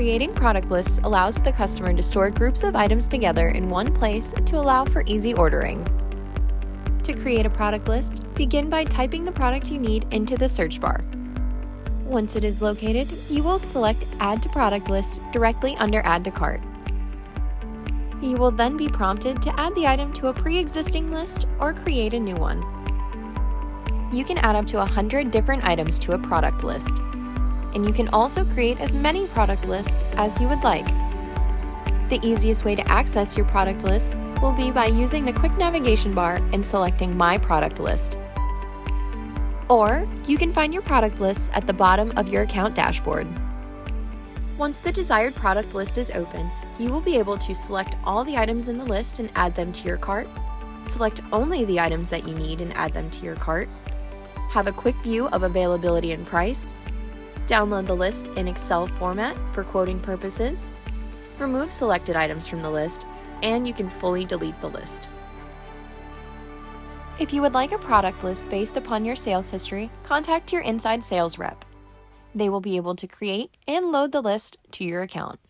Creating product lists allows the customer to store groups of items together in one place to allow for easy ordering. To create a product list, begin by typing the product you need into the search bar. Once it is located, you will select Add to Product List directly under Add to Cart. You will then be prompted to add the item to a pre-existing list or create a new one. You can add up to 100 different items to a product list, and you can also create as many product lists as you would like. The easiest way to access your product list will be by using the quick navigation bar and selecting My Product List. Or you can find your product lists at the bottom of your account dashboard. Once the desired product list is open, you will be able to select all the items in the list and add them to your cart, select only the items that you need and add them to your cart, have a quick view of availability and price, download the list in Excel format for quoting purposes, remove selected items from the list, and you can fully delete the list. If you would like a product list based upon your sales history, contact your inside sales rep. They will be able to create and load the list to your account.